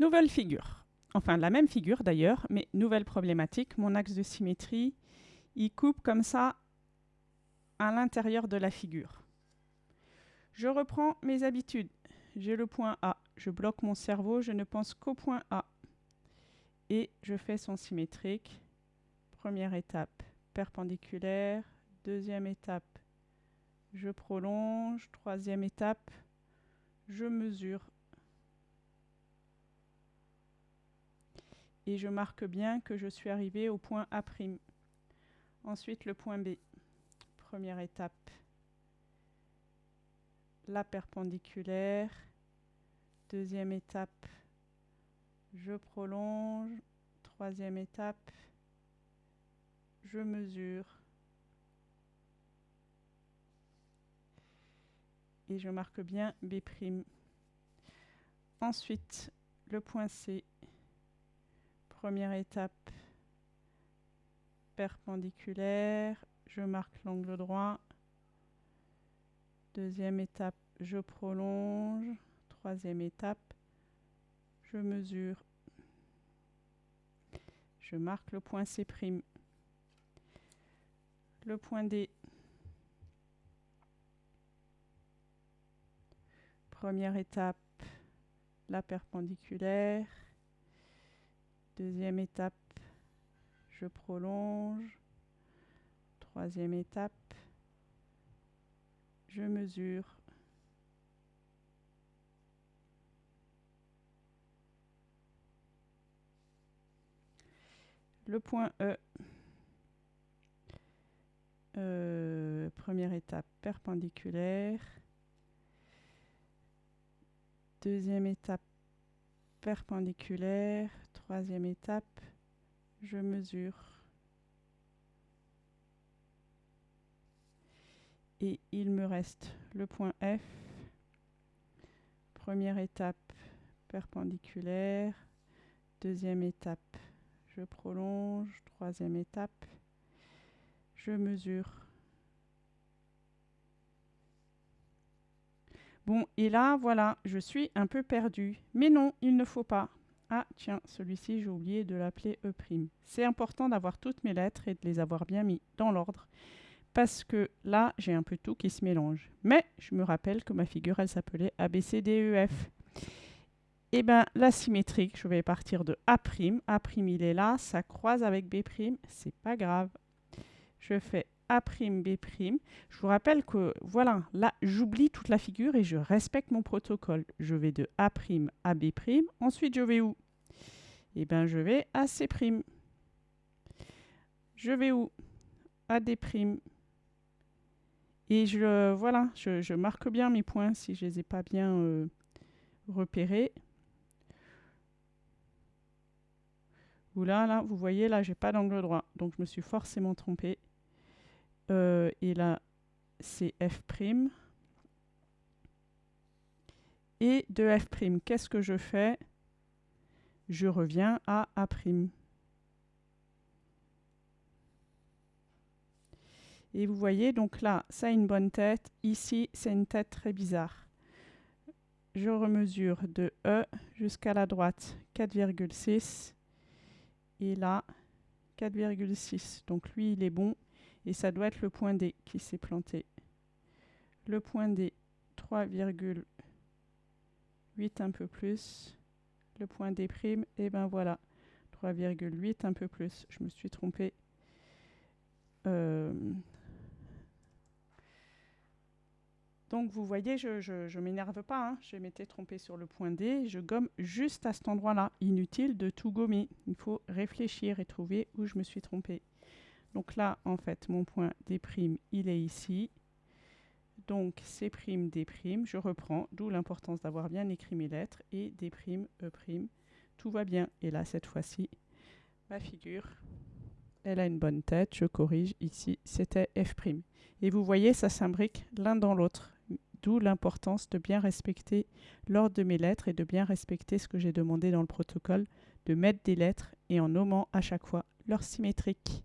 Nouvelle figure. Enfin, la même figure d'ailleurs, mais nouvelle problématique. Mon axe de symétrie, il coupe comme ça à l'intérieur de la figure. Je reprends mes habitudes. J'ai le point A. Je bloque mon cerveau, je ne pense qu'au point A. Et je fais son symétrique. Première étape, perpendiculaire. Deuxième étape, je prolonge. Troisième étape, je mesure. Et je marque bien que je suis arrivé au point A'. Ensuite, le point B. Première étape, la perpendiculaire. Deuxième étape, je prolonge. Troisième étape, je mesure. Et je marque bien B'. Ensuite, le point C. Première étape, perpendiculaire. Je marque l'angle droit. Deuxième étape, je prolonge. Troisième étape, je mesure. Je marque le point C'. Le point D. Première étape, la perpendiculaire. Deuxième étape, je prolonge. Troisième étape, je mesure. Le point E. Euh, première étape perpendiculaire. Deuxième étape perpendiculaire. Troisième étape, je mesure. et il me reste le point F. Première étape perpendiculaire, deuxième étape je prolonge, troisième étape je mesure. Bon, et là, voilà, je suis un peu perdu. Mais non, il ne faut pas. Ah, tiens, celui-ci, j'ai oublié de l'appeler E'. C'est important d'avoir toutes mes lettres et de les avoir bien mis dans l'ordre parce que là, j'ai un peu tout qui se mélange. Mais je me rappelle que ma figure, elle s'appelait ABCDEF. Et eh bien, la symétrique, je vais partir de A'. A', il est là, ça croise avec B', c'est pas grave. Je fais A', B'. Je vous rappelle que, voilà, là, j'oublie toute la figure et je respecte mon protocole. Je vais de A' à B'. Ensuite, je vais où? Eh bien, je vais à C'. Je vais où? À D'. Et je, voilà, je, marque bien mes points si je ne les ai pas bien euh, repérés. Ou là, vous voyez, là, j'ai pas d'angle droit. Donc, je me suis forcément trompé. Euh, et là, c'est F'. Et de F', qu'est-ce que je fais? Je reviens à A'. Et vous voyez, donc là, ça a une bonne tête. Ici, c'est une tête très bizarre. Je remesure de E jusqu'à la droite 4,6. Et là, 4,6. Donc lui, il est bon. Et ça doit être le point D qui s'est planté. Le point D, 3,8 un peu plus. Le point D', et ben voilà, 3,8 un peu plus. Je me suis trompé. Euh, Donc vous voyez, je ne m'énerve pas, hein. je m'étais trompé sur le point D, je gomme juste à cet endroit-là. Inutile de tout gommer, il faut réfléchir et trouver où je me suis trompé. Donc là, en fait, mon point D', il est ici. Donc C', D', je reprends, d'où l'importance d'avoir bien écrit mes lettres, et D', E', tout va bien. Et là, cette fois-ci, ma figure, elle a une bonne tête, je corrige, ici, c'était F'. Et vous voyez, ça s'imbrique l'un dans l'autre. D'où l'importance de bien respecter l'ordre de mes lettres et de bien respecter ce que j'ai demandé dans le protocole, de mettre des lettres et en nommant à chaque fois leur symétrique.